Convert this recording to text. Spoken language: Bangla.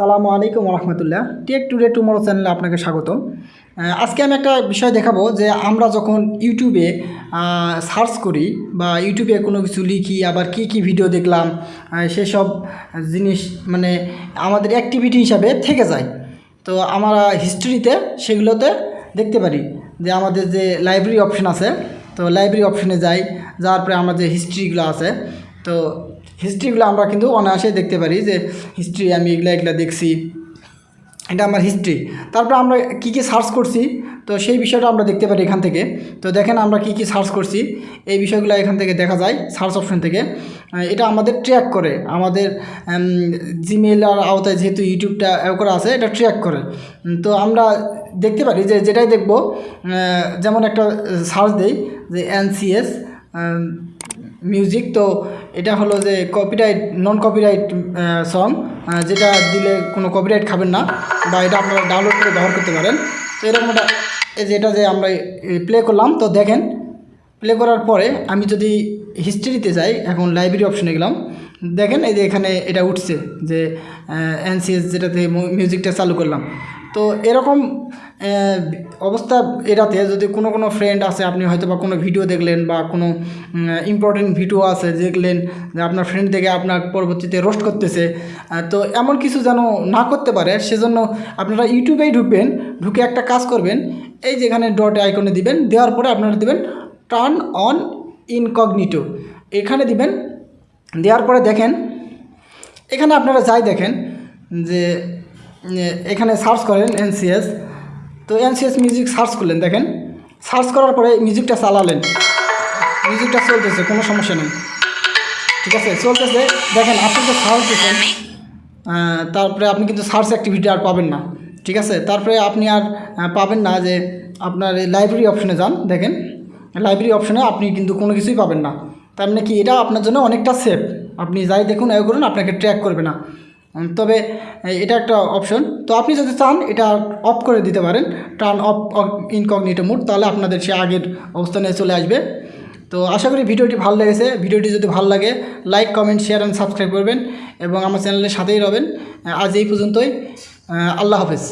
সালামু আলাইকুম রহমতুল্লাহ টেক টুডে টুমোরো চ্যানেলে আপনাকে স্বাগতম। আজকে আমি একটা বিষয় দেখাবো যে আমরা যখন ইউটিউবে সার্চ করি বা ইউটিউবে কোনো কিছু লিখি, আবার কি কি ভিডিও দেখলাম সেসব জিনিস মানে আমাদের অ্যাক্টিভিটি হিসাবে থেকে যায়। তো আমরা হিস্ট্রিতে সেগুলোতে দেখতে পারি যে আমাদের যে লাইব্রেরি অপশন আছে, তো লাইব্রেরি অপশনে যাই, যাওয়ার পরে আমার যে হিস্ট্রিগুলো আছে, তো হিস্ট্রিগুলো আমরা কিন্তু অনায়াসে দেখতে পারি যে হিস্ট্রি আমি এগুলা এগুলা দেখছি। এটা আমার হিস্ট্রি তারপর আমরা কি কি সার্চ করছি, তো সেই বিষয়টা আমরা দেখতে পারি এখান থেকে। তো দেখেন আমরা কি কি সার্চ করছি, এই বিষয়গুলো এখান থেকে দেখা যায় সার্চ অপশন থেকে। এটা আমাদের ট্র্যাক করে। আমাদের জিমেল আর আওতায় যেহেতু ইউটিউবটা করা আছে, এটা ট্র্যাক করে। তো আমরা দেখতে পারি যে যেটাই দেখব যেমন একটা সার্চ দেই যে এনসিএস মিউজিক তো এটা হলো যে কপিরাইট নন কপিরাইট সং যেটা দিলে কোনো কপিরাইট খাবেন না বা এটা আপনারা ডাউনলোড করে ব্যবহার করতে পারেন। তো এরকম একটা, এই যে এটা যে আমরা প্লে করলাম, তো দেখেন প্লে করার পরে আমি যদি হিস্ট্রিতে যাই, এখন লাইব্রেরি অপশনে গেলাম, দেখেন এই যে এখানে এটা উঠছে যে এনসিএস যেটাতে মিউজিকটা চালু করলাম। তো এরকম অবস্থা এটাতে যদি কোনো কোনো ফ্রেন্ড আছে আপনি হয়তো বা কোনো ভিডিও দেখলেন বা কোনো ইম্পর্টেন্ট ভিডিও আছে, দেখলেন যে আপনার ফ্রেন্ড দেখে আপনার পরবর্তীতে রোস্ট করতেছে তো এমন কিছু যেন না করতে পারে, সেজন্য আপনারা ইউটিউবেই ঢুকবেন, ঢুকে একটা কাজ করবেন, এই যেখানে ডট আইকনে দিবেন, দেওয়ার পরে আপনারা দিবেন টার্ন অন ইনকগনিটো এখানে দিবেন, দেওয়ার পরে দেখেন, এখানে আপনারা যাই দেখেন, যে, এখানে সার্চ করেন এনসিএস তো এনসিএস মিউজিক সার্চ করলেন, দেখেন। সার্চ করার পরে মিউজিকটা চালালেন। মিউজিকটা চলতেছে, কোনো সমস্যা নেই। ঠিক আছে? চলতেছে, দেখেন, আপনি তো সার্চ দিচ্ছেন তারপরে আপনি কিন্তু সার্চ অ্যাক্টিভিটি আর পাবেন না। ঠিক আছে? তারপরে আপনি আর পাবেন না যে আপনার এই লাইব্রেরি অপশনে যান, দেখেন। লাইব্রেরি অপশনে আপনি কিন্তু কোনো কিছুই পাবেন না। তার মানে কি, এটা আপনার জন্য অনেকটা সেফ আপনি যাই দেখুন এ করুন, আপনাকে ট্র্যাক করবে না। তবে এটা একটা অপশন তো আপনি যদি চান, এটা অফ করে দিতে পারেন। টার্ন অফ ইনকগনিটো মোড তাহলে আপনাদের সে আগের অবস্থানে চলে আসবে। তো আশা করি ভিডিওটি ভালো লেগেছে। ভিডিওটি যদি ভালো লাগে like comment share and subscribe করবেন এবং আমার চ্যানেলের সাথেই রবেন। আজ এই পর্যন্তই। আল্লাহ হাফেজ।